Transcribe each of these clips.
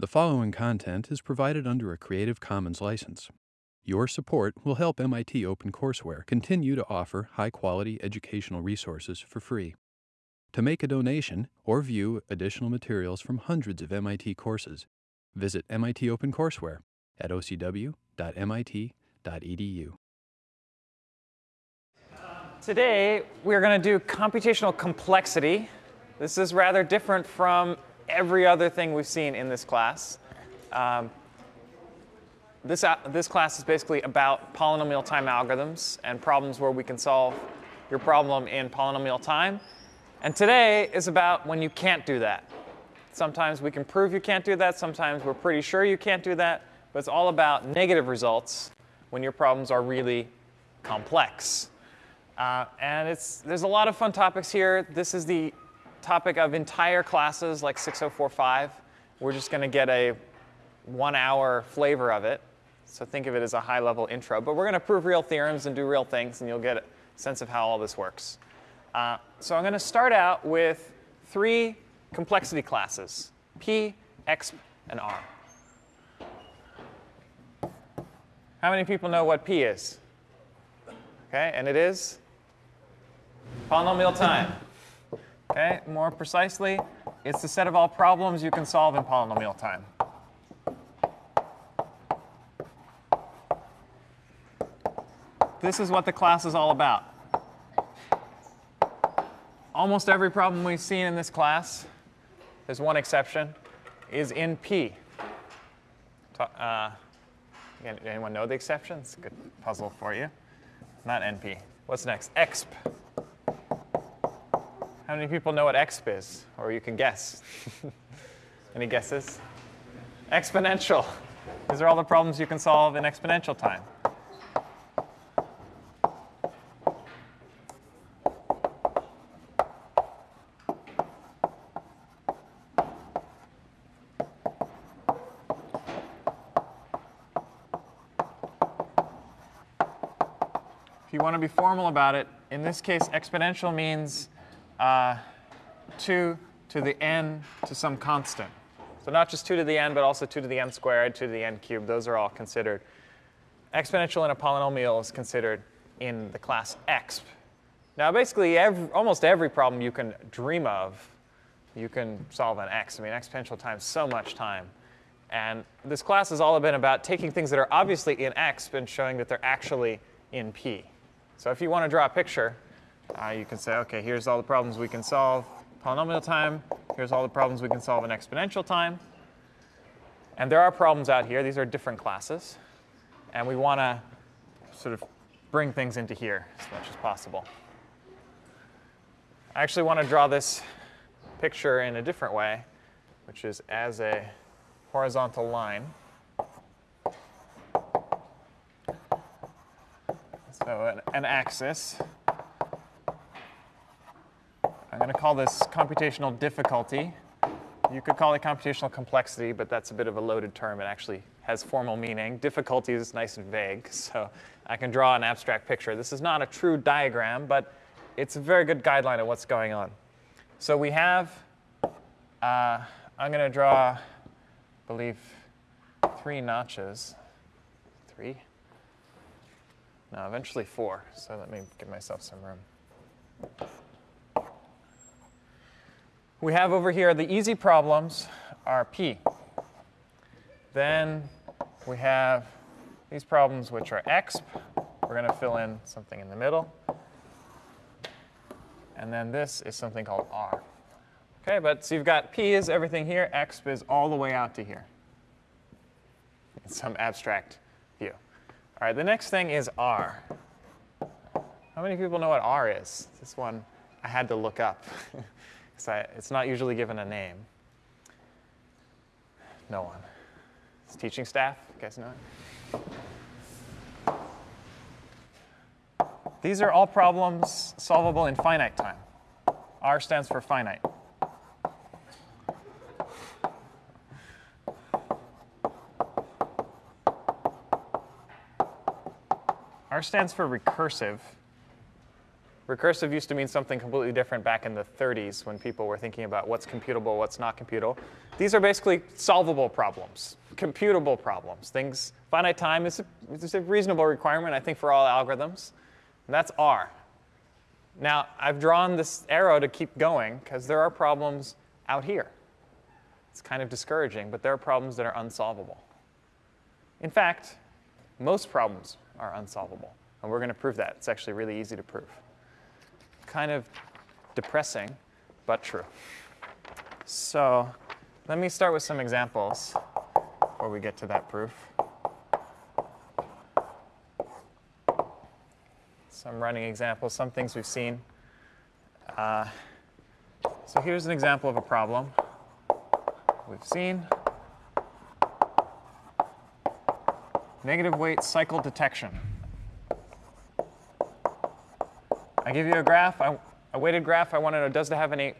The following content is provided under a Creative Commons license. Your support will help MIT OpenCourseware continue to offer high quality educational resources for free. To make a donation or view additional materials from hundreds of MIT courses, visit MIT OpenCourseware at ocw.mit.edu. Today, we're going to do computational complexity. This is rather different from every other thing we've seen in this class. Um, this, this class is basically about polynomial time algorithms and problems where we can solve your problem in polynomial time. And today is about when you can't do that. Sometimes we can prove you can't do that. Sometimes we're pretty sure you can't do that. But it's all about negative results when your problems are really complex. Uh, and it's, there's a lot of fun topics here. This is the topic of entire classes like 6045. We're just going to get a one hour flavor of it. So think of it as a high level intro. But we're going to prove real theorems and do real things, and you'll get a sense of how all this works. Uh, so I'm going to start out with three complexity classes, P, exp, and R. How many people know what P is? Okay, and it is polynomial time. Okay, more precisely, it's the set of all problems you can solve in polynomial time. This is what the class is all about. Almost every problem we've seen in this class, there's one exception, is in P. Uh, anyone know the exceptions? Good puzzle for you. Not NP. What's next? exp. How many people know what exp is? Or you can guess. Any guesses? Exponential. These are all the problems you can solve in exponential time. If you want to be formal about it, in this case, exponential means uh, 2 to the n to some constant. So not just 2 to the n, but also 2 to the n squared, 2 to the n cubed. Those are all considered. Exponential in a polynomial is considered in the class exp. Now, basically, every, almost every problem you can dream of, you can solve in exp. I mean, exponential times so much time. And this class has all been about taking things that are obviously in exp and showing that they're actually in p. So if you want to draw a picture, uh, you can say, OK, here's all the problems we can solve polynomial time. Here's all the problems we can solve in exponential time. And there are problems out here. These are different classes. And we want to sort of bring things into here as much as possible. I actually want to draw this picture in a different way, which is as a horizontal line. So an, an axis. I'm going to call this computational difficulty. You could call it computational complexity, but that's a bit of a loaded term. It actually has formal meaning. Difficulty is nice and vague, so I can draw an abstract picture. This is not a true diagram, but it's a very good guideline of what's going on. So we have, uh, I'm going to draw, I believe, three notches. Three? No, eventually four. So let me give myself some room we have over here the easy problems are P. Then we have these problems which are exp. We're going to fill in something in the middle. And then this is something called R. OK, but so you've got P is everything here. exp is all the way out to here. In some abstract view. All right, the next thing is R. How many people know what R is? This one I had to look up. it's not usually given a name. No one. It's teaching staff. You guys know it? These are all problems solvable in finite time. R stands for finite. R stands for recursive. Recursive used to mean something completely different back in the 30s when people were thinking about what's computable, what's not computable. These are basically solvable problems, computable problems. Things, finite time is a, is a reasonable requirement, I think, for all algorithms. And that's R. Now, I've drawn this arrow to keep going because there are problems out here. It's kind of discouraging, but there are problems that are unsolvable. In fact, most problems are unsolvable. And we're going to prove that. It's actually really easy to prove kind of depressing, but true. So let me start with some examples before we get to that proof. Some running examples, some things we've seen. Uh, so here's an example of a problem we've seen. Negative weight cycle detection. I give you a graph, a weighted graph. I want to know, does it have any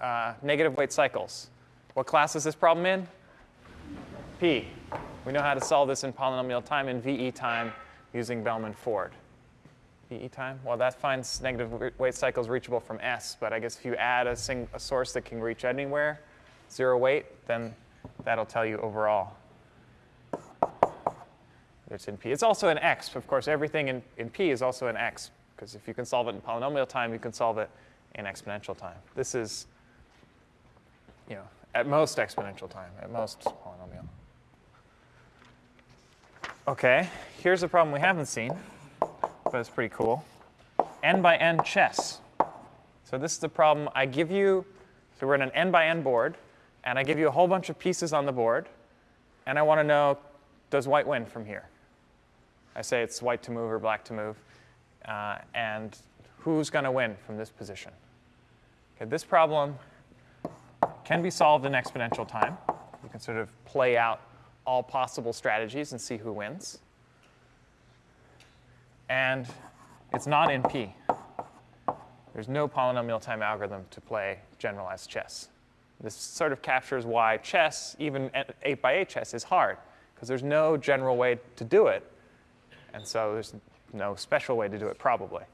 uh, negative weight cycles? What class is this problem in? P. We know how to solve this in polynomial time in VE time using Bellman-Ford. VE time? Well, that finds negative weight cycles reachable from S, but I guess if you add a, a source that can reach anywhere, zero weight, then that'll tell you overall. It's in P. It's also in exp. Of course, everything in, in P is also in exp because if you can solve it in polynomial time, you can solve it in exponential time. This is, you know, at most exponential time, at most polynomial. OK, here's a problem we haven't seen, but it's pretty cool. n by n chess. So this is the problem I give you. So we're in an n by n board, and I give you a whole bunch of pieces on the board, and I want to know, does white win from here? I say it's white to move or black to move uh, and who's going to win from this position. Okay, this problem can be solved in exponential time. You can sort of play out all possible strategies and see who wins. And it's not in P. There's no polynomial time algorithm to play generalized chess. This sort of captures why chess, even 8 by 8 chess, is hard, because there's no general way to do it. And so there's no special way to do it, probably.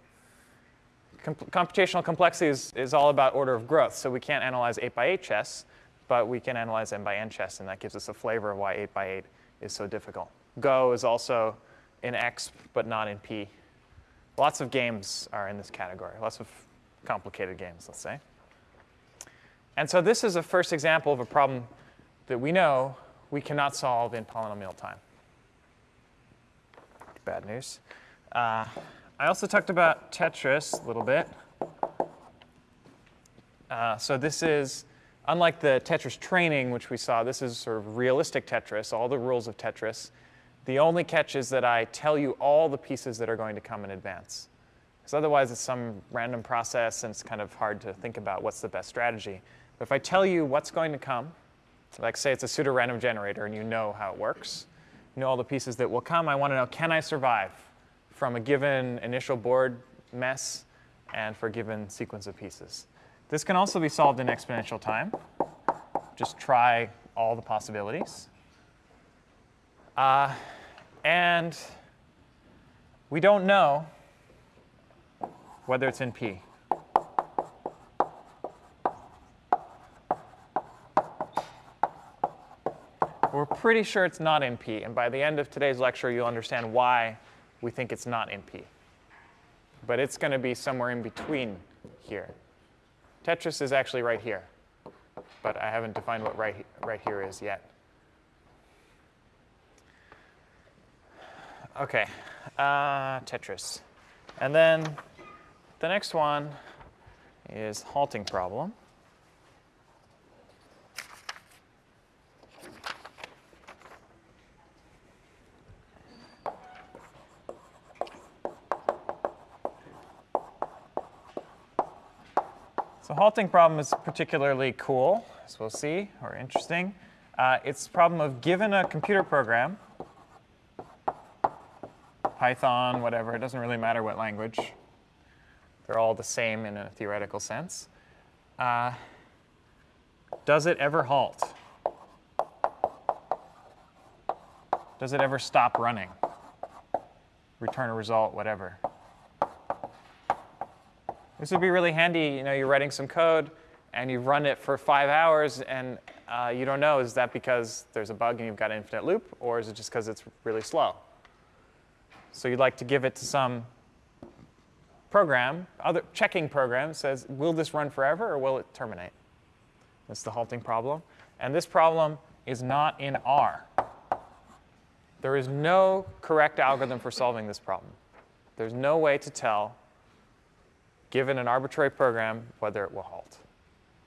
Com computational complexity is, is all about order of growth. So we can't analyze 8 by 8 chess, but we can analyze n by n chess, and that gives us a flavor of why 8 by 8 is so difficult. Go is also in exp, but not in P. Lots of games are in this category, lots of complicated games, let's say. And so this is a first example of a problem that we know we cannot solve in polynomial time. Bad news. Uh, I also talked about Tetris a little bit. Uh, so this is, unlike the Tetris training, which we saw, this is sort of realistic Tetris, all the rules of Tetris. The only catch is that I tell you all the pieces that are going to come in advance. Because otherwise it's some random process and it's kind of hard to think about what's the best strategy. But if I tell you what's going to come, like say it's a pseudo-random generator and you know how it works, you know all the pieces that will come, I want to know, can I survive? From a given initial board mess and for a given sequence of pieces. This can also be solved in exponential time. Just try all the possibilities. Uh, and we don't know whether it's in P. We're pretty sure it's not in P. And by the end of today's lecture, you'll understand why we think it's not in P. But it's going to be somewhere in between here. Tetris is actually right here. But I haven't defined what right, right here is yet. OK, uh, Tetris. And then the next one is halting problem. Halting problem is particularly cool, as we'll see, or interesting. Uh, it's a problem of given a computer program, Python, whatever, it doesn't really matter what language. They're all the same in a theoretical sense. Uh, does it ever halt? Does it ever stop running? Return a result, whatever. This would be really handy. You know, you're writing some code, and you've run it for five hours, and uh, you don't know, is that because there's a bug and you've got an infinite loop, or is it just because it's really slow? So you'd like to give it to some program, other checking program says, will this run forever or will it terminate? That's the halting problem. And this problem is not in R. There is no correct algorithm for solving this problem. There's no way to tell, given an arbitrary program, whether it will halt.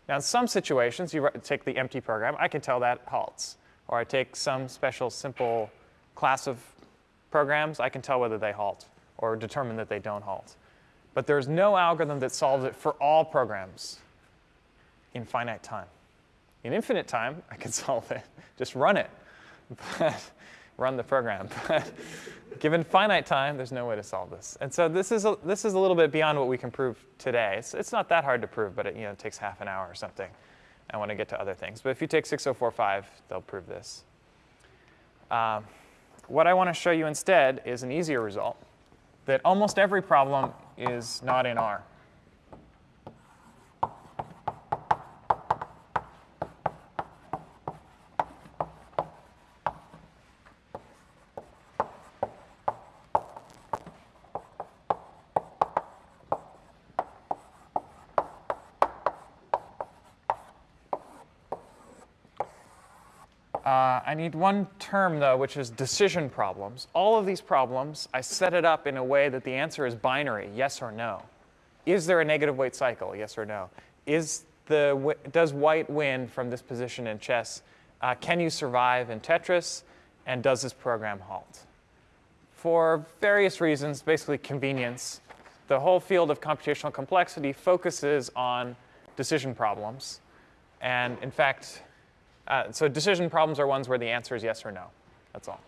Now, in some situations, you take the empty program, I can tell that halts. Or I take some special simple class of programs, I can tell whether they halt or determine that they don't halt. But there's no algorithm that solves it for all programs in finite time. In infinite time, I can solve it. Just run it. But run the program. But given finite time, there's no way to solve this. And so this is a, this is a little bit beyond what we can prove today. It's, it's not that hard to prove, but it, you know, takes half an hour or something. I want to get to other things. But if you take 6045, they'll prove this. Um, what I want to show you instead is an easier result, that almost every problem is not in R. Uh, I need one term, though, which is decision problems. All of these problems, I set it up in a way that the answer is binary, yes or no. Is there a negative weight cycle, yes or no? Is the, does white win from this position in chess? Uh, can you survive in Tetris? And does this program halt? For various reasons, basically convenience, the whole field of computational complexity focuses on decision problems. And in fact, uh, so decision problems are ones where the answer is yes or no. That's all.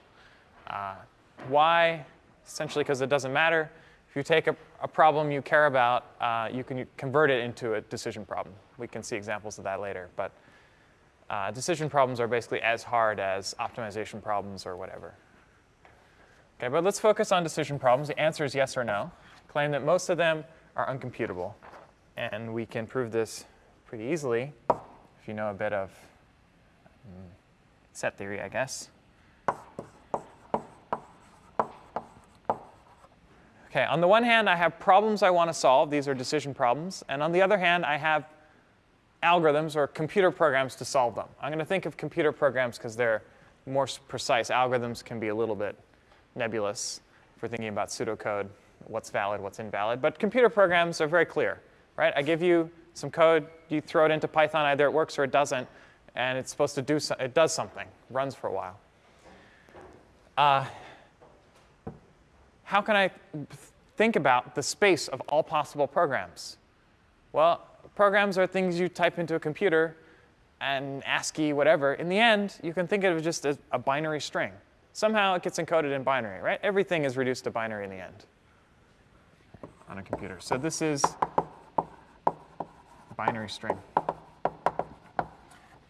Uh, why? Essentially because it doesn't matter. If you take a, a problem you care about, uh, you can convert it into a decision problem. We can see examples of that later. But uh, decision problems are basically as hard as optimization problems or whatever. Okay, but let's focus on decision problems. The answer is yes or no. Claim that most of them are uncomputable. And we can prove this pretty easily if you know a bit of set theory, I guess. Okay, on the one hand, I have problems I want to solve. These are decision problems. And on the other hand, I have algorithms or computer programs to solve them. I'm going to think of computer programs because they're more precise. Algorithms can be a little bit nebulous for thinking about pseudocode, what's valid, what's invalid. But computer programs are very clear, right? I give you some code, you throw it into Python, either it works or it doesn't and it's supposed to do so, it does something, runs for a while. Uh, how can I think about the space of all possible programs? Well, programs are things you type into a computer and ASCII, whatever. In the end, you can think of it just as a binary string. Somehow it gets encoded in binary, right? Everything is reduced to binary in the end on a computer. So this is binary string.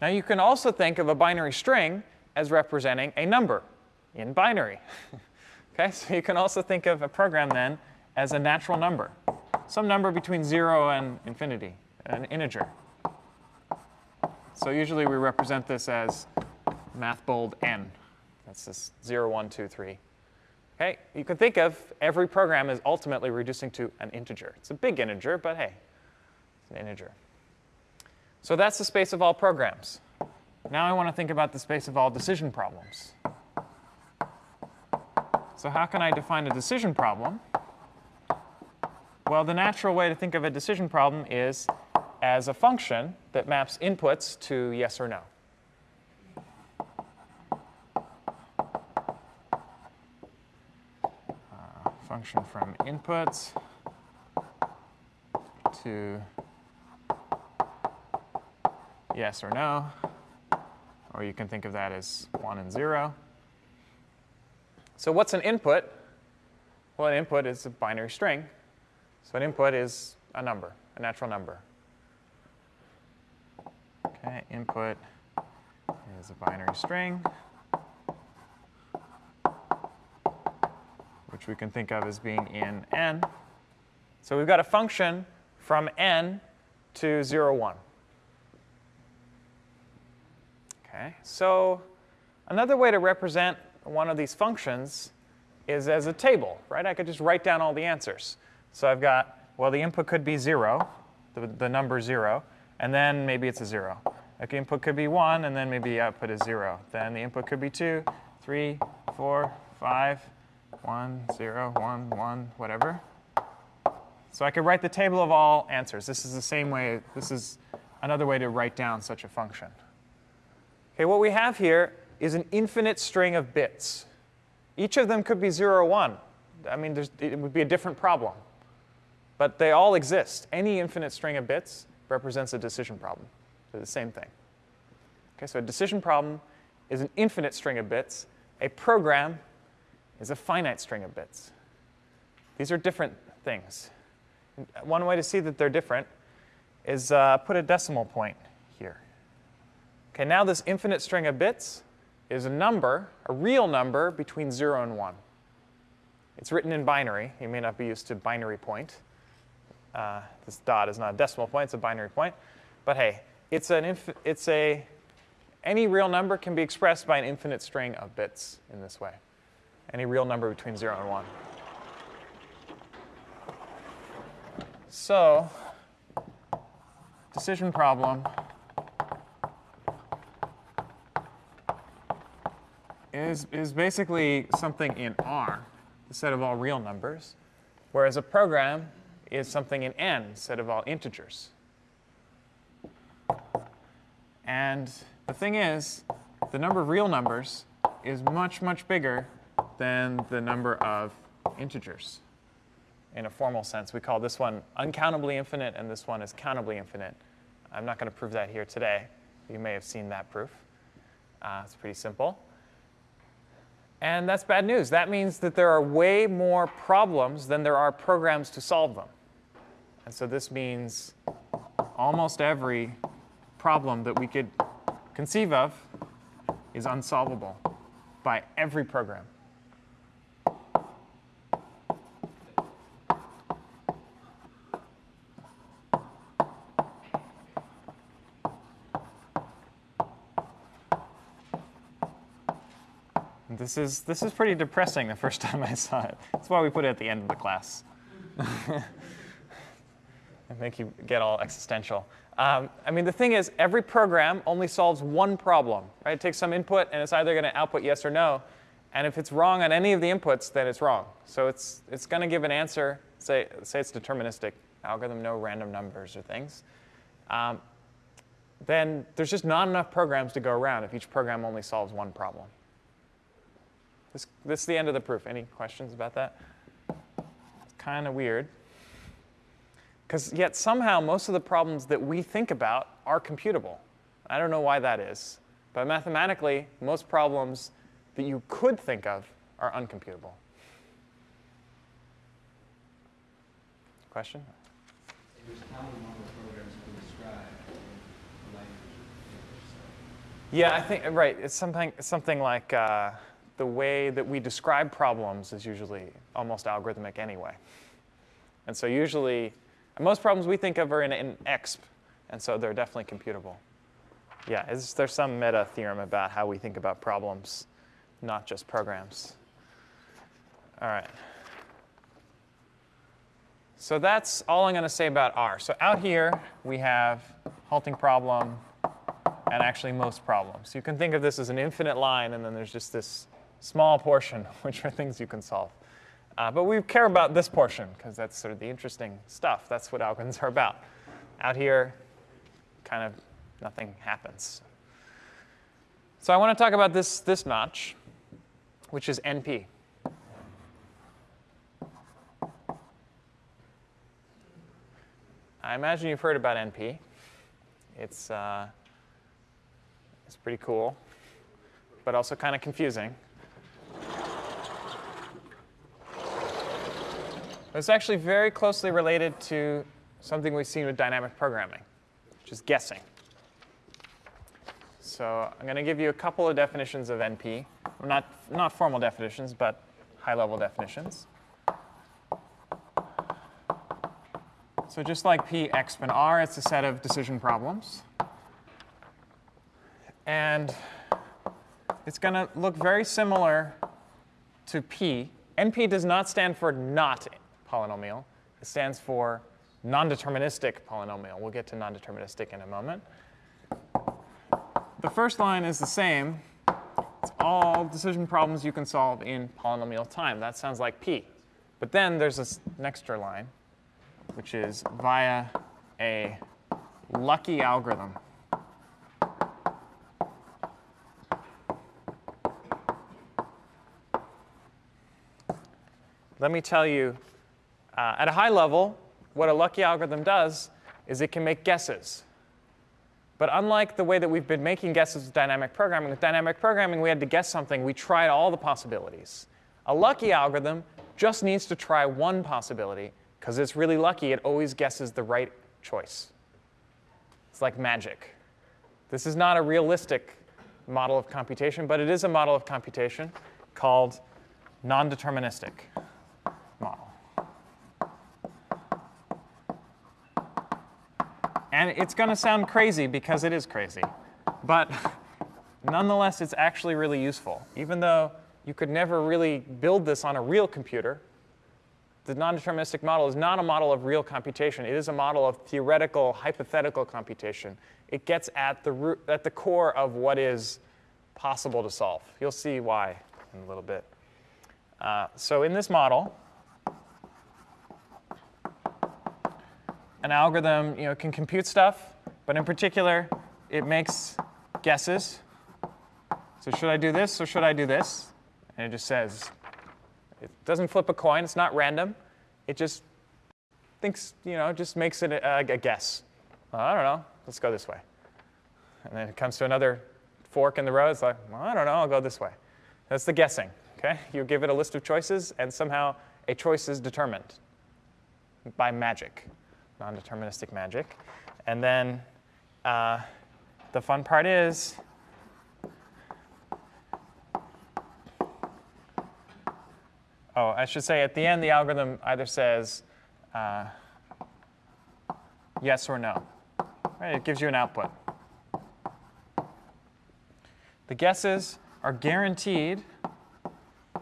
Now you can also think of a binary string as representing a number in binary. okay, so you can also think of a program then as a natural number, some number between 0 and infinity, an integer. So usually we represent this as math bold n. That's this 0, 1, 2, 3. Okay, you can think of every program as ultimately reducing to an integer. It's a big integer, but hey, it's an integer. So that's the space of all programs. Now I want to think about the space of all decision problems. So how can I define a decision problem? Well, the natural way to think of a decision problem is as a function that maps inputs to yes or no. Uh, function from inputs to yes or no, or you can think of that as 1 and 0. So what's an input? Well, an input is a binary string. So an input is a number, a natural number. Okay, input is a binary string, which we can think of as being in n. So we've got a function from n to 0, 1. Okay, so another way to represent one of these functions is as a table, right? I could just write down all the answers. So I've got, well, the input could be 0, the, the number 0, and then maybe it's a 0. The input could be 1, and then maybe the output is 0. Then the input could be 2, 3, 4, 5, 1, 0, 1, 1, whatever. So I could write the table of all answers. This is the same way, this is another way to write down such a function. Okay, what we have here is an infinite string of bits. Each of them could be 0 or 1. I mean, it would be a different problem. But they all exist. Any infinite string of bits represents a decision problem. They're the same thing. Okay, so a decision problem is an infinite string of bits. A program is a finite string of bits. These are different things. One way to see that they're different is uh, put a decimal point. Okay, now this infinite string of bits is a number, a real number, between 0 and 1. It's written in binary. You may not be used to binary point. Uh, this dot is not a decimal point, it's a binary point. But hey, it's an it's a any real number can be expressed by an infinite string of bits in this way. Any real number between 0 and 1. So, decision problem is, is basically something in R, the set of all real numbers, whereas a program is something in N, set of all integers. And the thing is, the number of real numbers is much, much bigger than the number of integers. In a formal sense, we call this one uncountably infinite, and this one is countably infinite. I'm not going to prove that here today. You may have seen that proof. Uh, it's pretty simple. And that's bad news. That means that there are way more problems than there are programs to solve them. And so this means almost every problem that we could conceive of is unsolvable by every program. This is, this is pretty depressing the first time I saw it. That's why we put it at the end of the class. and make you get all existential. Um, I mean, the thing is, every program only solves one problem. Right? It takes some input, and it's either going to output yes or no. And if it's wrong on any of the inputs, then it's wrong. So it's, it's going to give an answer. Say, say it's deterministic algorithm, no random numbers or things. Um, then there's just not enough programs to go around if each program only solves one problem. This, this is the end of the proof. Any questions about that? It's kind of weird. Because yet somehow most of the problems that we think about are computable. I don't know why that is. But mathematically, most problems that you could think of are uncomputable. Question? Yeah, I think right. It's something something like uh, the way that we describe problems is usually almost algorithmic anyway. And so usually, most problems we think of are in, in exp, and so they're definitely computable. Yeah, there's some meta theorem about how we think about problems, not just programs. All right. So that's all I'm going to say about R. So out here, we have halting problem and actually most problems. You can think of this as an infinite line, and then there's just this small portion, which are things you can solve. Uh, but we care about this portion, because that's sort of the interesting stuff. That's what algorithms are about. Out here, kind of nothing happens. So I want to talk about this, this notch, which is NP. I imagine you've heard about NP. It's, uh, it's pretty cool, but also kind of confusing. It's actually very closely related to something we've seen with dynamic programming, which is guessing. So I'm going to give you a couple of definitions of NP. Not, not formal definitions, but high-level definitions. So just like P x spin R, it's a set of decision problems. And it's going to look very similar to P. NP does not stand for not polynomial. It stands for non-deterministic polynomial. We'll get to non-deterministic in a moment. The first line is the same. It's all decision problems you can solve in polynomial time. That sounds like P. But then there's this next line, which is via a lucky algorithm. Let me tell you, uh, at a high level, what a lucky algorithm does is it can make guesses. But unlike the way that we've been making guesses with dynamic programming, with dynamic programming, we had to guess something. We tried all the possibilities. A lucky algorithm just needs to try one possibility. Because it's really lucky, it always guesses the right choice. It's like magic. This is not a realistic model of computation, but it is a model of computation called non-deterministic And it's going to sound crazy because it is crazy. But nonetheless, it's actually really useful. Even though you could never really build this on a real computer, the non-deterministic model is not a model of real computation. It is a model of theoretical, hypothetical computation. It gets at the, root, at the core of what is possible to solve. You'll see why in a little bit. Uh, so in this model, an algorithm you know, can compute stuff, but in particular, it makes guesses. So should I do this or should I do this? And it just says, it doesn't flip a coin. It's not random. It just thinks, you know, just makes it a, a guess. Well, I don't know. Let's go this way. And then it comes to another fork in the road. It's like, well, I don't know. I'll go this way. That's the guessing. Okay? You give it a list of choices, and somehow a choice is determined by magic, non-deterministic magic. And then uh, the fun part is oh, I should say at the end, the algorithm either says uh, yes or no. Right? It gives you an output. The guesses are guaranteed,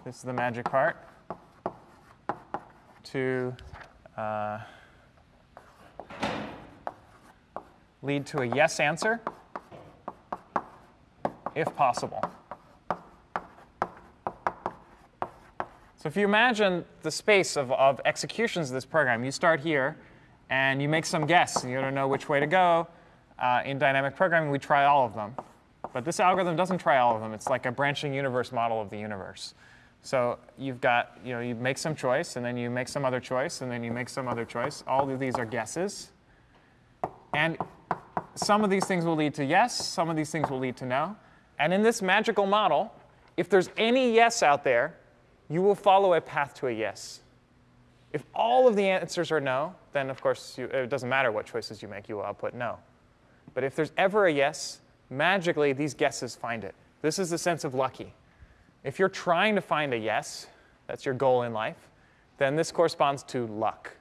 this is the magic part, to uh, lead to a yes answer if possible. So if you imagine the space of, of executions of this program, you start here, and you make some guess. You don't know which way to go. Uh, in dynamic programming, we try all of them. But this algorithm doesn't try all of them. It's like a branching universe model of the universe. So you've got, you know, you make some choice, and then you make some other choice, and then you make some other choice. All of these are guesses. And some of these things will lead to yes, some of these things will lead to no. And in this magical model, if there's any yes out there, you will follow a path to a yes. If all of the answers are no, then of course you, it doesn't matter what choices you make, you will output no. But if there's ever a yes, magically these guesses find it. This is the sense of lucky. If you're trying to find a yes, that's your goal in life, then this corresponds to luck.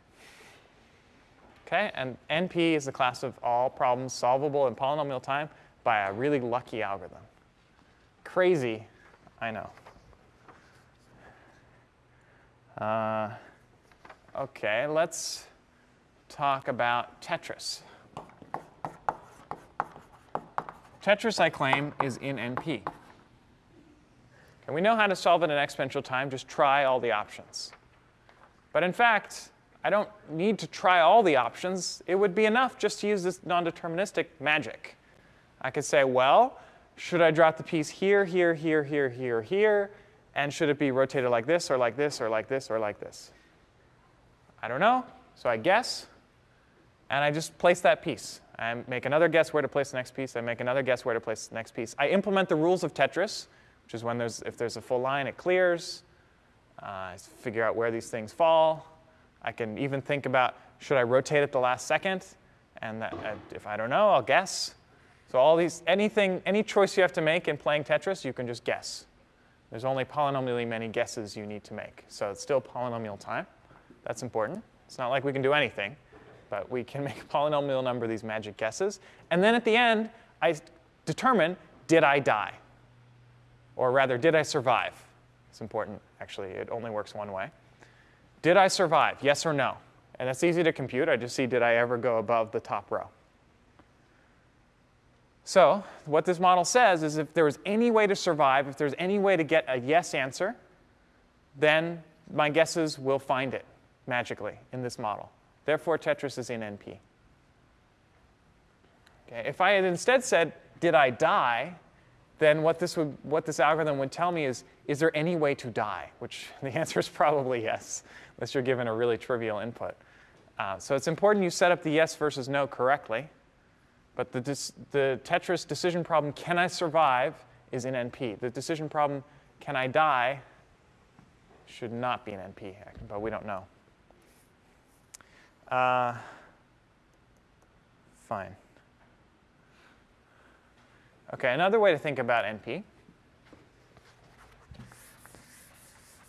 Okay, and NP is the class of all problems solvable in polynomial time by a really lucky algorithm. Crazy, I know. Uh, OK, let's talk about Tetris. Tetris, I claim, is in NP. And we know how to solve it in exponential time. Just try all the options. But in fact, I don't need to try all the options. It would be enough just to use this non-deterministic magic. I could say, well, should I drop the piece here, here, here, here, here, here? And should it be rotated like this, or like this, or like this, or like this? I don't know. So I guess, and I just place that piece. I make another guess where to place the next piece. I make another guess where to place the next piece. I implement the rules of Tetris, which is when there's, if there's a full line, it clears. Uh, I figure out where these things fall. I can even think about, should I rotate at the last second? And that, uh, if I don't know, I'll guess. So all these, anything, any choice you have to make in playing Tetris, you can just guess. There's only polynomially many guesses you need to make. So it's still polynomial time. That's important. It's not like we can do anything. but we can make a polynomial number of these magic guesses. And then at the end, I determine, did I die? Or rather, did I survive? It's important, actually. It only works one way. Did I survive, yes or no? And that's easy to compute. I just see, did I ever go above the top row? So what this model says is if there was any way to survive, if there's any way to get a yes answer, then my guesses will find it magically in this model. Therefore, Tetris is in NP. Okay, if I had instead said, did I die, then what this, would, what this algorithm would tell me is, is there any way to die? Which the answer is probably yes, unless you're given a really trivial input. Uh, so it's important you set up the yes versus no correctly. But the, the Tetris decision problem, can I survive, is in NP. The decision problem, can I die, should not be in NP, but we don't know. Uh, fine. Okay, another way to think about NP.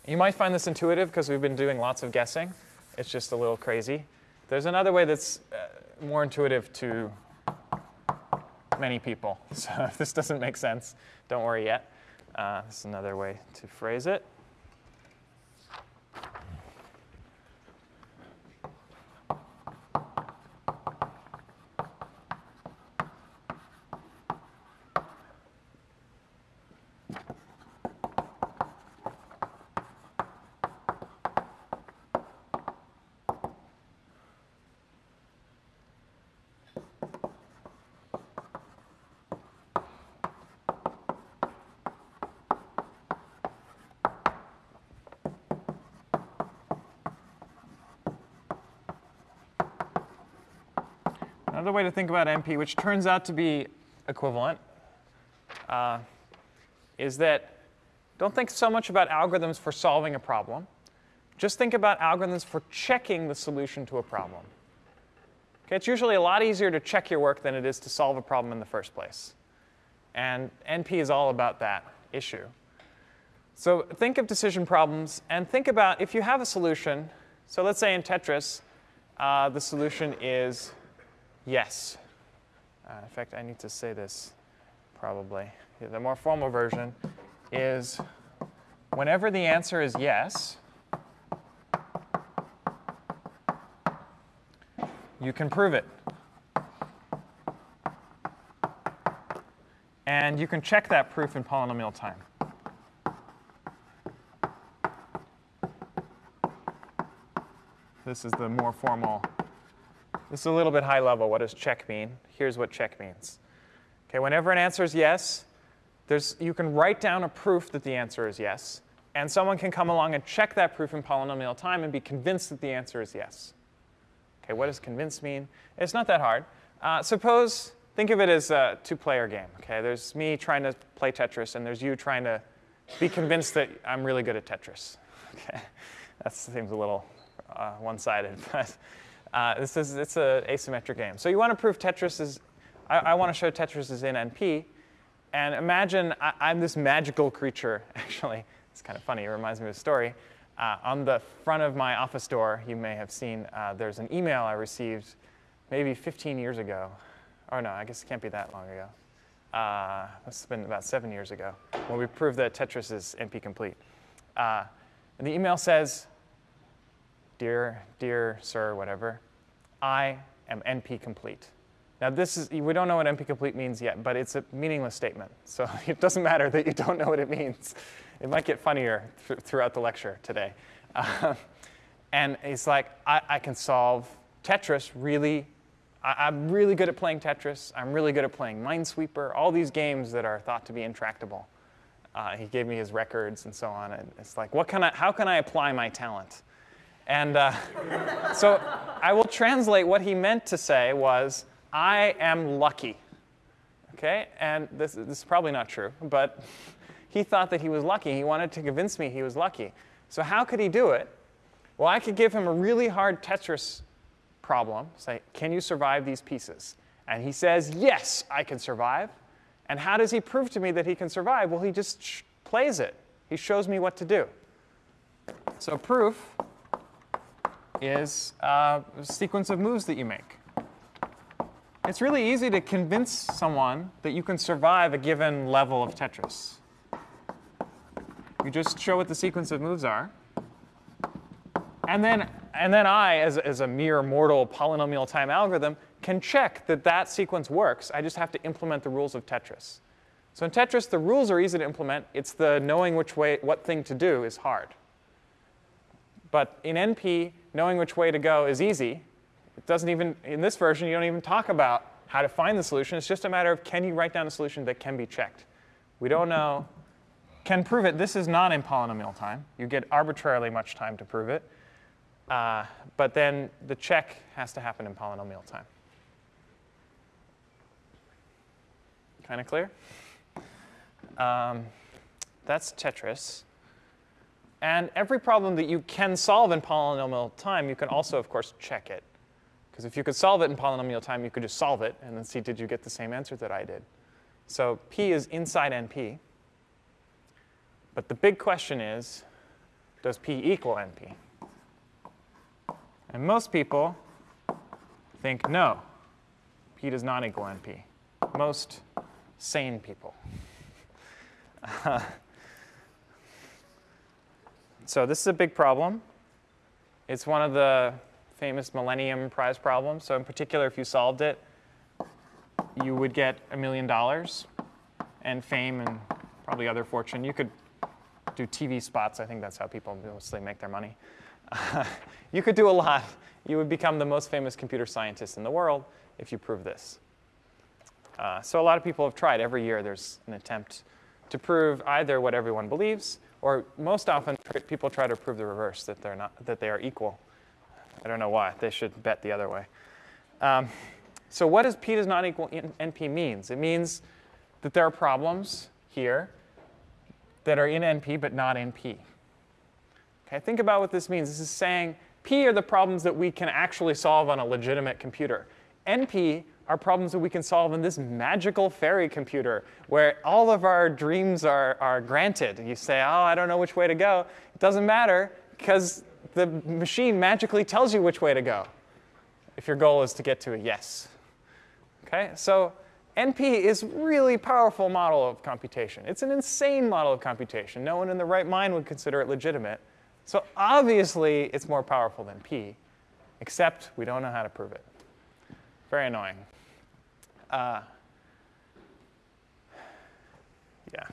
You might find this intuitive because we've been doing lots of guessing. It's just a little crazy. There's another way that's uh, more intuitive to many people. So if this doesn't make sense, don't worry yet. Uh, this is another way to phrase it. Another way to think about NP, which turns out to be equivalent, uh, is that don't think so much about algorithms for solving a problem. Just think about algorithms for checking the solution to a problem. Okay, it's usually a lot easier to check your work than it is to solve a problem in the first place. And NP is all about that issue. So think of decision problems and think about if you have a solution. So let's say in Tetris, uh, the solution is Yes. Uh, in fact, I need to say this probably. The more formal version is whenever the answer is yes, you can prove it. And you can check that proof in polynomial time. This is the more formal this is a little bit high level. What does check mean? Here's what check means. Okay, whenever an answer is yes, there's, you can write down a proof that the answer is yes, and someone can come along and check that proof in polynomial time and be convinced that the answer is yes. Okay, what does convince mean? It's not that hard. Uh, suppose, think of it as a two-player game. Okay, there's me trying to play Tetris, and there's you trying to be convinced that I'm really good at Tetris. Okay, that seems a little uh, one-sided, but uh, this is it's an asymmetric game. So you want to prove Tetris is, I, I want to show Tetris is in NP. And imagine I, am this magical creature, actually. It's kind of funny. It reminds me of a story. Uh, on the front of my office door, you may have seen uh, there's an email I received maybe 15 years ago. Or no, I guess it can't be that long ago. Uh, must have been about seven years ago when we proved that Tetris is NP complete. Uh, and the email says, dear, dear sir, whatever, I am NP complete. Now this is, we don't know what NP complete means yet, but it's a meaningless statement. So it doesn't matter that you don't know what it means. It might get funnier th throughout the lecture today. Uh, and it's like, I, I, can solve Tetris really, I, am really good at playing Tetris. I'm really good at playing Minesweeper, all these games that are thought to be intractable. Uh, he gave me his records and so on. And it's like, what can I, how can I apply my talent? And uh, so I will translate what he meant to say was, I am lucky. Okay? And this, this is probably not true, but he thought that he was lucky. He wanted to convince me he was lucky. So how could he do it? Well, I could give him a really hard Tetris problem, say, can you survive these pieces? And he says, yes, I can survive. And how does he prove to me that he can survive? Well, he just plays it. He shows me what to do. So proof is uh, a sequence of moves that you make. It's really easy to convince someone that you can survive a given level of Tetris. You just show what the sequence of moves are. And then, and then I, as, as a mere mortal polynomial time algorithm, can check that that sequence works. I just have to implement the rules of Tetris. So in Tetris, the rules are easy to implement. It's the knowing which way, what thing to do is hard. But in NP, knowing which way to go is easy. It doesn't even, in this version, you don't even talk about how to find the solution. It's just a matter of can you write down a solution that can be checked. We don't know, can prove it. This is not in polynomial time. You get arbitrarily much time to prove it. Uh, but then the check has to happen in polynomial time. Kind of clear? Um, that's Tetris. And every problem that you can solve in polynomial time, you can also, of course, check it. Because if you could solve it in polynomial time, you could just solve it and then see did you get the same answer that I did. So P is inside NP. But the big question is, does P equal NP? And most people think no, P does not equal NP. Most sane people. So this is a big problem. It's one of the famous Millennium Prize problems. So in particular, if you solved it, you would get a million dollars and fame and probably other fortune. You could do TV spots. I think that's how people mostly make their money. You could do a lot. You would become the most famous computer scientist in the world if you prove this. Uh, so a lot of people have tried. Every year there's an attempt to prove either what everyone believes, or most often people try to prove the reverse, that, they're not, that they are equal. I don't know why. They should bet the other way. Um, so what does P does not equal NP means? It means that there are problems here that are in NP but not in P. Okay, think about what this means. This is saying P are the problems that we can actually solve on a legitimate computer. NP are problems that we can solve in this magical fairy computer where all of our dreams are, are granted. You say, oh, I don't know which way to go. It doesn't matter because the machine magically tells you which way to go if your goal is to get to a yes. Okay, so NP is really powerful model of computation. It's an insane model of computation. No one in the right mind would consider it legitimate. So obviously, it's more powerful than P, except we don't know how to prove it. Very annoying. Uh, yeah.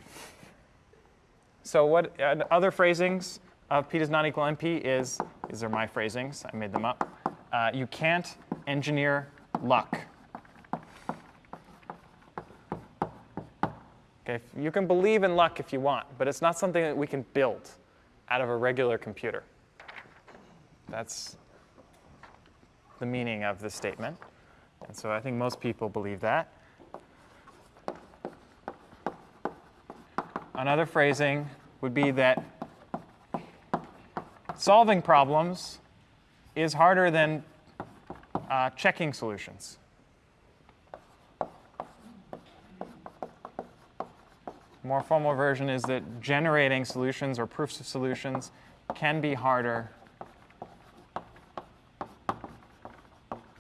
So what uh, other phrasings of P does not equal NP is, these are my phrasings, I made them up. Uh, you can't engineer luck. Okay, you can believe in luck if you want, but it's not something that we can build out of a regular computer. That's the meaning of the statement. And so I think most people believe that. Another phrasing would be that solving problems is harder than uh, checking solutions. More formal version is that generating solutions or proofs of solutions can be harder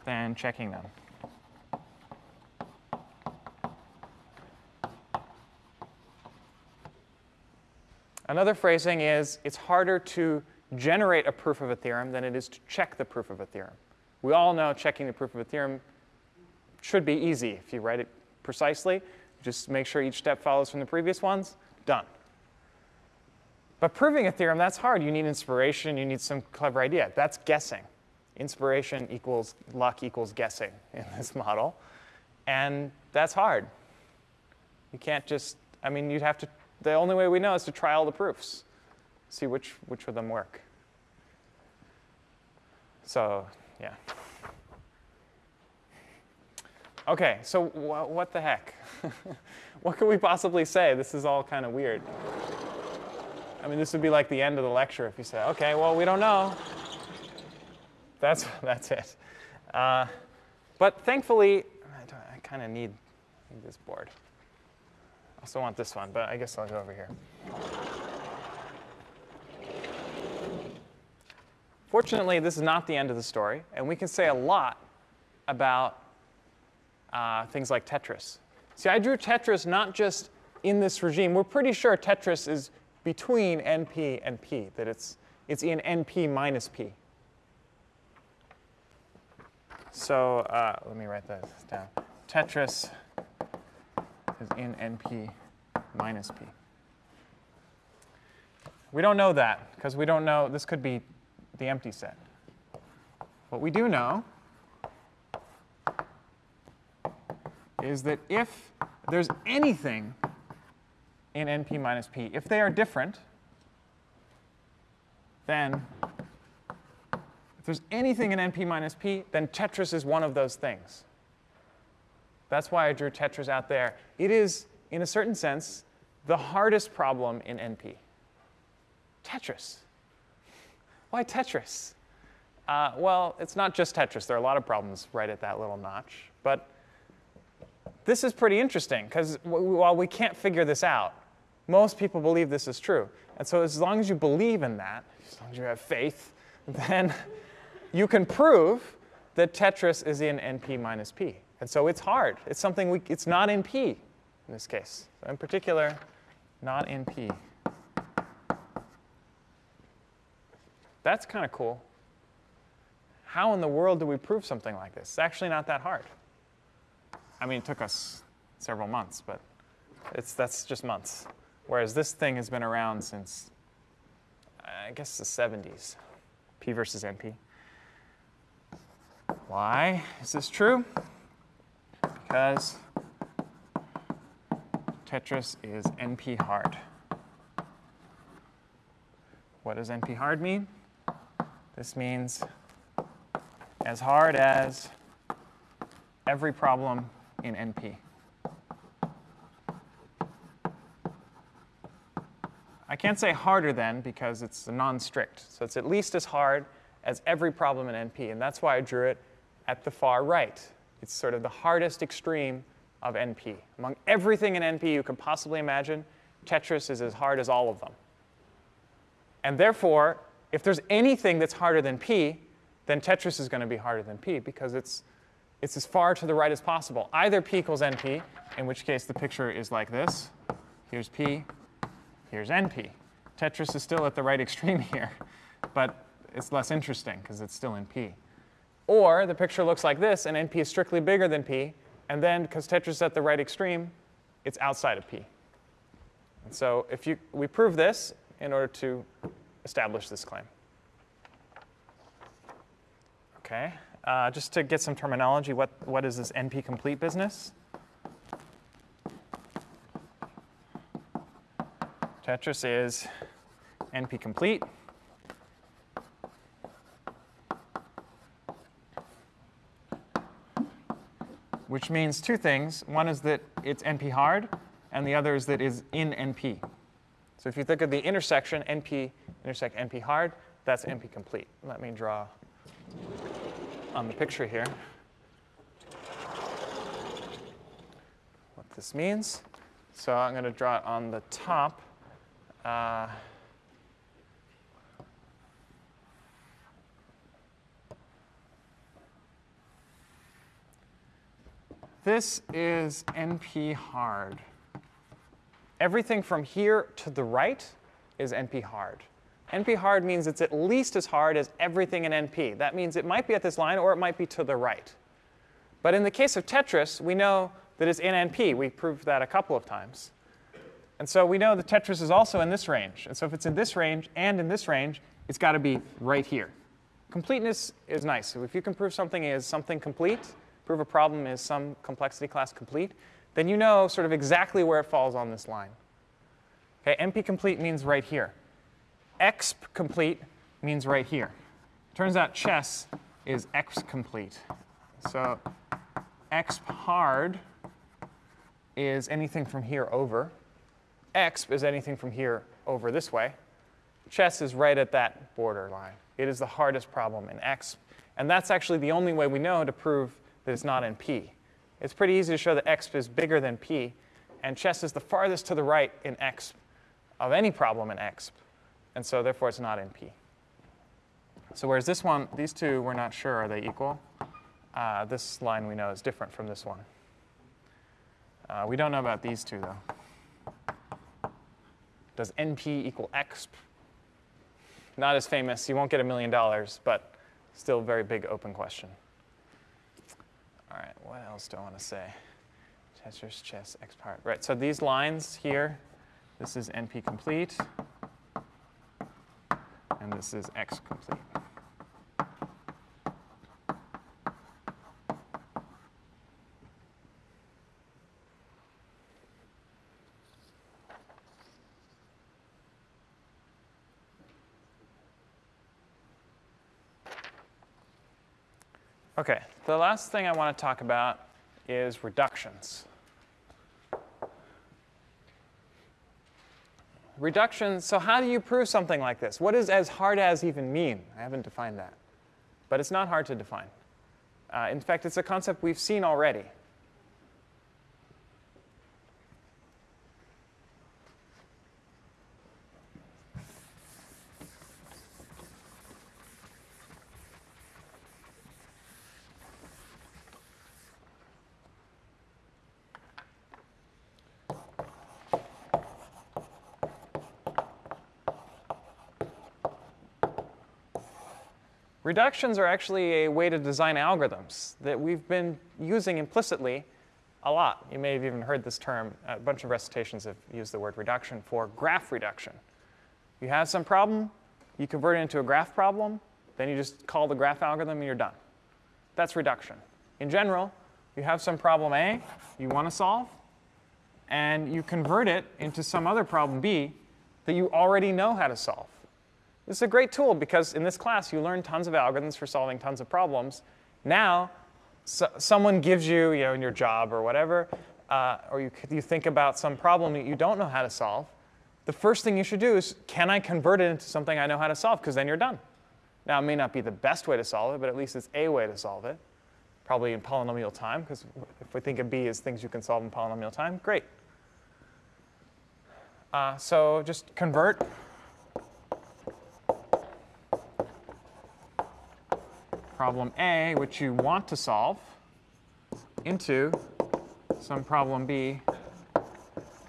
than checking them. Another phrasing is it's harder to generate a proof of a theorem than it is to check the proof of a theorem. We all know checking the proof of a theorem should be easy if you write it precisely. Just make sure each step follows from the previous ones, done. But proving a theorem, that's hard. You need inspiration, you need some clever idea. That's guessing. Inspiration equals luck equals guessing in this model. And that's hard. You can't just, I mean, you'd have to the only way we know is to try all the proofs, see which, which of them work. So, yeah. Okay, so wh what the heck? what could we possibly say? This is all kind of weird. I mean, this would be like the end of the lecture if you say, okay, well, we don't know. That's, that's it. Uh, but thankfully, I, I kind of need, need this board. I also want this one, but I guess I'll go over here. Fortunately, this is not the end of the story, and we can say a lot about uh, things like Tetris. See, I drew Tetris not just in this regime. We're pretty sure Tetris is between NP and P, that it's, it's in NP minus P. So uh, let me write this down. Tetris is in NP minus P. We don't know that because we don't know, this could be the empty set. What we do know is that if there's anything in NP minus P, if they are different, then if there's anything in NP minus P, then Tetris is one of those things. That's why I drew Tetris out there. It is, in a certain sense, the hardest problem in NP. Tetris. Why Tetris? Uh, well, it's not just Tetris. There are a lot of problems right at that little notch. But this is pretty interesting because while we can't figure this out, most people believe this is true. And so as long as you believe in that, as long as you have faith, then you can prove that Tetris is in NP minus P. And so it's hard. It's something we, it's not in P in this case. So in particular, not in P. That's kind of cool. How in the world do we prove something like this? It's actually not that hard. I mean, it took us several months, but it's, that's just months. Whereas this thing has been around since, I guess, the 70s, P versus NP. Why is this true? Because Tetris is NP hard. What does NP hard mean? This means as hard as every problem in NP. I can't say harder than because it's non-strict. So it's at least as hard as every problem in NP. And that's why I drew it at the far right. It's sort of the hardest extreme of NP. Among everything in NP you can possibly imagine, Tetris is as hard as all of them. And therefore, if there's anything that's harder than P, then Tetris is going to be harder than P because it's, it's as far to the right as possible. Either P equals NP, in which case the picture is like this. Here's P, here's NP. Tetris is still at the right extreme here, but it's less interesting because it's still in P. Or the picture looks like this, and NP is strictly bigger than P, and then because Tetris is at the right extreme, it's outside of P. And so if you, we prove this in order to establish this claim. Okay, uh, just to get some terminology, what, what is this NP complete business? Tetris is NP complete. Which means two things. One is that it's NP hard, and the other is that it's in NP. So if you think of the intersection, NP intersect NP hard, that's NP complete. Let me draw on the picture here what this means. So I'm going to draw it on the top. Uh, this is NP hard. Everything from here to the right is NP hard. NP hard means it's at least as hard as everything in NP. That means it might be at this line or it might be to the right. But in the case of Tetris, we know that it's in NP. We proved that a couple of times. And so we know that Tetris is also in this range. And so if it's in this range and in this range, it's got to be right here. Completeness is nice. If you can prove something is something complete, prove a problem is some complexity class complete, then you know sort of exactly where it falls on this line. Okay, NP complete means right here. Exp complete means right here. Turns out chess is exp complete. So exp hard is anything from here over. Exp is anything from here over this way. Chess is right at that border line. It is the hardest problem in exp. And that's actually the only way we know to prove that it's not in P. It's pretty easy to show that exp is bigger than P, and chess is the farthest to the right in exp of any problem in exp. And so therefore it's not in P. So whereas this one, these two, we're not sure, are they equal? Uh, this line we know is different from this one. Uh, we don't know about these two, though. Does NP equal exp? Not as famous. You won't get a million dollars, but still very big open question. All right, what else do I want to say? Tetris, chess, exp part. Right, so these lines here, this is NP complete, and this is exp complete. Okay, the last thing I want to talk about is reductions. Reductions, so how do you prove something like this? What does as hard as even mean? I haven't defined that. But it's not hard to define. Uh, in fact, it's a concept we've seen already. Reductions are actually a way to design algorithms that we've been using implicitly a lot. You may have even heard this term. A bunch of recitations have used the word reduction for graph reduction. You have some problem, you convert it into a graph problem, then you just call the graph algorithm and you're done. That's reduction. In general, you have some problem A you want to solve, and you convert it into some other problem B that you already know how to solve. This is a great tool because in this class you learn tons of algorithms for solving tons of problems. Now, so someone gives you, you know, in your job or whatever, uh, or you, you think about some problem that you don't know how to solve, the first thing you should do is, can I convert it into something I know how to solve? Because then you're done. Now, it may not be the best way to solve it, but at least it's a way to solve it. Probably in polynomial time, because if we think of B as things you can solve in polynomial time, great. Uh, so just convert problem A, which you want to solve, into some problem B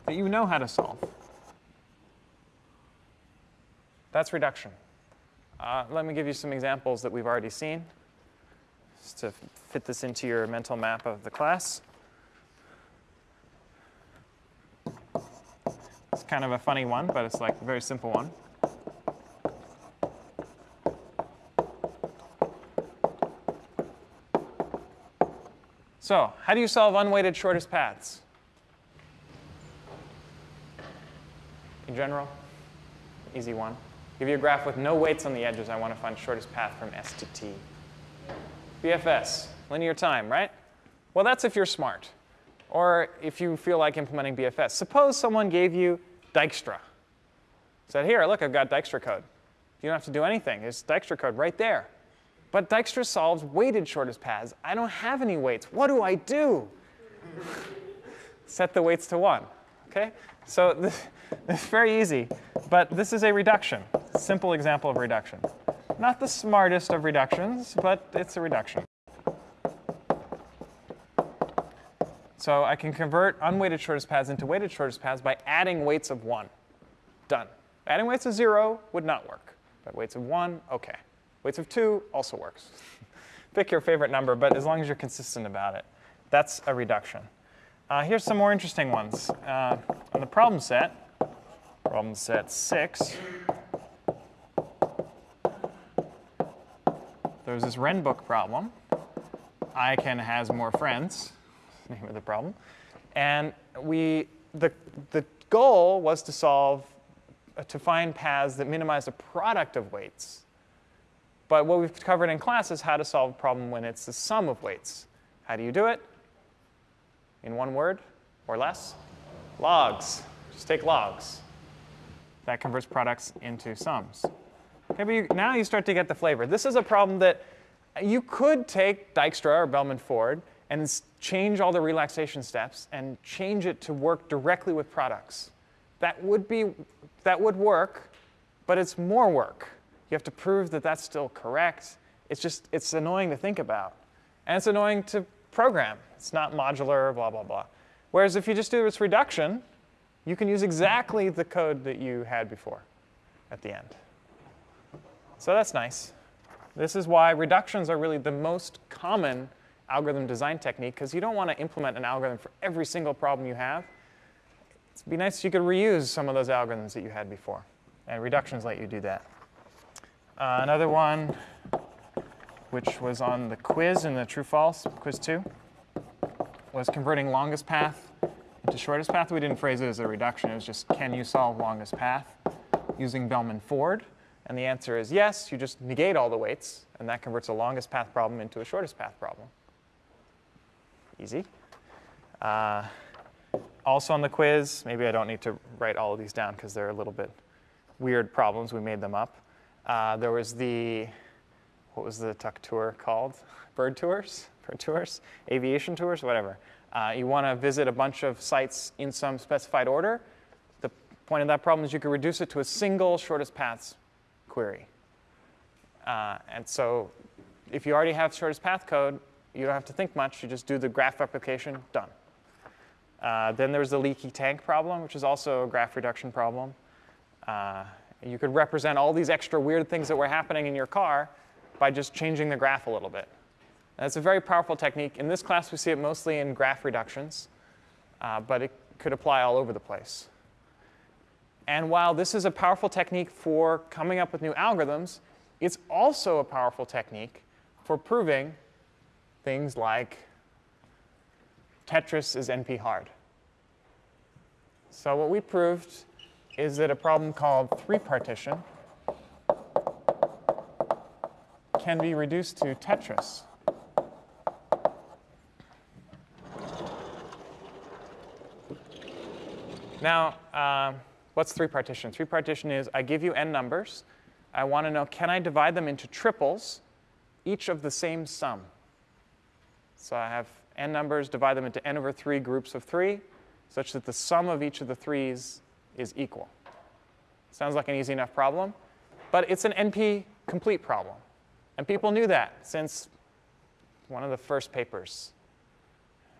that you know how to solve. That's reduction. Uh, let me give you some examples that we've already seen, just to fit this into your mental map of the class. It's kind of a funny one, but it's like a very simple one. So how do you solve unweighted shortest paths? In general, easy one. Give you a graph with no weights on the edges. I want to find shortest path from S to T. BFS, linear time, right? Well, that's if you're smart. Or if you feel like implementing BFS. Suppose someone gave you Dijkstra. Said, here, look, I've got Dijkstra code. You don't have to do anything. There's Dijkstra code right there. But Dijkstra solves weighted shortest paths. I don't have any weights. What do I do? Set the weights to 1. Okay? So this, is very easy. But this is a reduction. Simple example of reduction. Not the smartest of reductions, but it's a reduction. So I can convert unweighted shortest paths into weighted shortest paths by adding weights of 1. Done. Adding weights of 0 would not work. But weights of 1, OK. Weights of 2 also works. Pick your favorite number, but as long as you're consistent about it. That's a reduction. Uh, here's some more interesting ones. Uh, on the problem set, problem set 6, there's this Renbook problem. ICANN has more friends, name of the problem. And we, the, the goal was to solve, uh, to find paths that minimize the product of weights. But what we've covered in class is how to solve a problem when it's the sum of weights. How do you do it? In one word or less? Logs. Just take logs. That converts products into sums. Okay, but you, now you start to get the flavor. This is a problem that you could take Dijkstra or Bellman-Ford and change all the relaxation steps and change it to work directly with products. That would be that would work, but it's more work You have to prove that that's still correct. It's just, it's annoying to think about. And it's annoying to program. It's not modular, blah, blah, blah. Whereas if you just do this reduction, you can use exactly the code that you had before at the end. So that's nice. This is why reductions are really the most common algorithm design technique, because you don't want to implement an algorithm for every single problem you have. It'd be nice if you could reuse some of those algorithms that you had before. And reductions let you do that. Uh, another one, which was on the quiz in the true-false, quiz 2, was converting longest path into shortest path. We didn't phrase it as a reduction. It was just, can you solve longest path using Bellman-Ford? And the answer is yes. You just negate all the weights, and that converts a longest path problem into a shortest path problem. Easy. Uh, also on the quiz, maybe I don't need to write all of these down because they're a little bit weird problems. We made them up. Uh, there was the, what was the tuck tour called? Bird tours? Bird tours? Aviation tours? Whatever. Uh, you want to visit a bunch of sites in some specified order. The point of that problem is you can reduce it to a single shortest paths query. Uh, and so if you already have shortest path code, you don't have to think much. You just do the graph replication, done. Uh, then there's the leaky tank problem, which is also a graph reduction problem. Uh, you could represent all these extra weird things that were happening in your car by just changing the graph a little bit. It's a very powerful technique. In this class, we see it mostly in graph reductions, uh, but it could apply all over the place. And while this is a powerful technique for coming up with new algorithms, it's also a powerful technique for proving things like Tetris is NP hard. So what we proved is that a problem called three partition can be reduced to Tetris. Now, uh, what's three partition? Three partition is I give you n numbers. I want to know, can I divide them into triples, each of the same sum? So I have n numbers, divide them into n over 3 groups of 3, such that the sum of each of the 3's is equal. Sounds like an easy enough problem, but it's an NP complete problem. And people knew that since one of the first papers,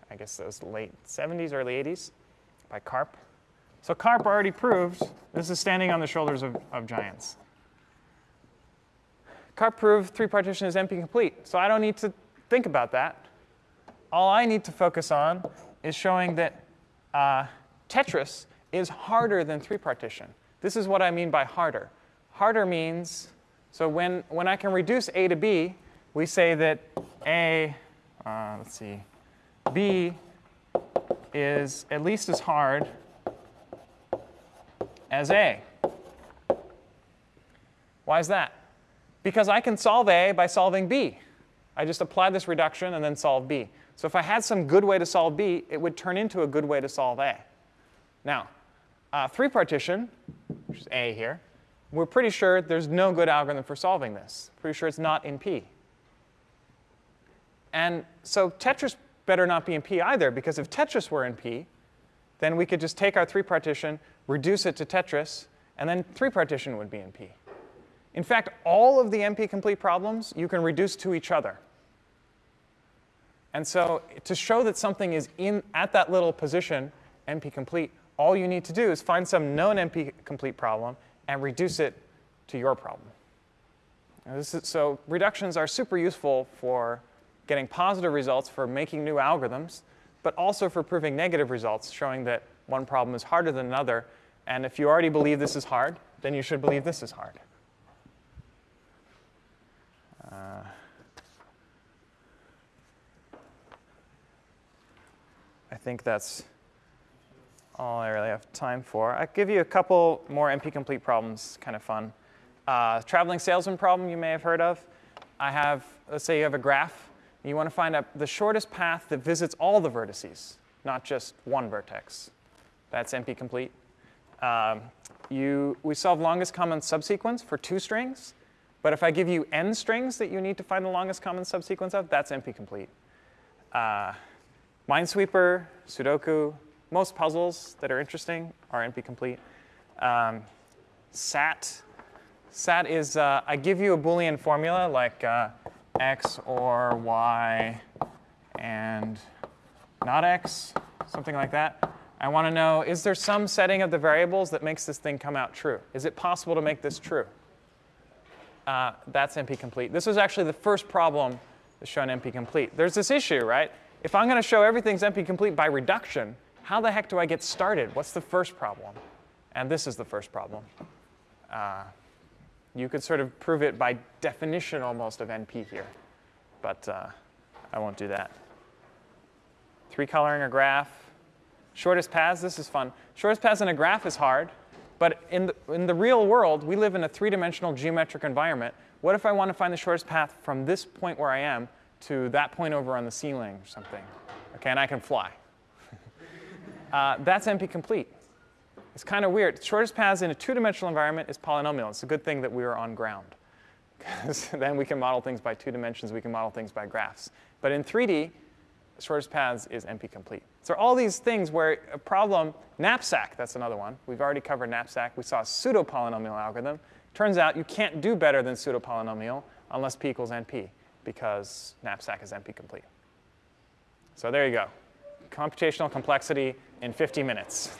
I guess those late 70s, early 80s, by Karp. So Karp already proved this is standing on the shoulders of, of giants. Karp proved three partition is NP complete, so I don't need to think about that. All I need to focus on is showing that uh, Tetris is harder than three partition. This is what I mean by harder. Harder means, so when, when I can reduce A to B, we say that A, uh, let's see, B is at least as hard as A. Why is that? Because I can solve A by solving B. I just apply this reduction and then solve B. So if I had some good way to solve B, it would turn into a good way to solve A. Now, uh, three partition, which is A here, we're pretty sure there's no good algorithm for solving this. Pretty sure it's not in P. And so Tetris better not be in P either, because if Tetris were in P, then we could just take our three partition, reduce it to Tetris, and then three partition would be in P. In fact, all of the NP complete problems you can reduce to each other. And so to show that something is in at that little position, NP complete, all you need to do is find some known NP complete problem and reduce it to your problem. Is, so reductions are super useful for getting positive results for making new algorithms, but also for proving negative results, showing that one problem is harder than another. And if you already believe this is hard, then you should believe this is hard. Uh, I think that's all I really have time for. I'll give you a couple more NP complete problems, kind of fun. Uh, traveling salesman problem you may have heard of. I have, let's say you have a graph. You want to find out the shortest path that visits all the vertices, not just one vertex. That's NP complete. Um, you, we solve longest common subsequence for two strings. But if I give you n strings that you need to find the longest common subsequence of, that's NP complete. Uh, Minesweeper, Sudoku, most puzzles that are interesting are NP complete. Um, SAT, SAT is uh, I give you a Boolean formula like uh, x or y and not x, something like that. I want to know, is there some setting of the variables that makes this thing come out true? Is it possible to make this true? Uh, that's NP-complete. This was actually the first problem that's shown NP-complete. There's this issue, right? If I'm going to show everything's NP-complete by reduction, how the heck do I get started? What's the first problem? And this is the first problem. Uh, you could sort of prove it by definition almost of NP here, but uh, I won't do that. Three coloring a graph. Shortest paths, this is fun. Shortest paths in a graph is hard, but in the, in the real world, we live in a three-dimensional geometric environment. What if I want to find the shortest path from this point where I am to that point over on the ceiling or something? Okay, and I can fly. Uh, that's NP-complete. It's kind of weird. Shortest paths in a two-dimensional environment is polynomial. It's a good thing that we are on ground. Because then we can model things by two dimensions. We can model things by graphs. But in 3D, shortest paths is NP-complete. So all these things where a problem, knapsack, that's another one. We've already covered knapsack. We saw pseudo-polynomial algorithm. Turns out you can't do better than pseudo-polynomial unless p equals np, because knapsack is NP-complete. So there you go. Computational complexity in 50 minutes.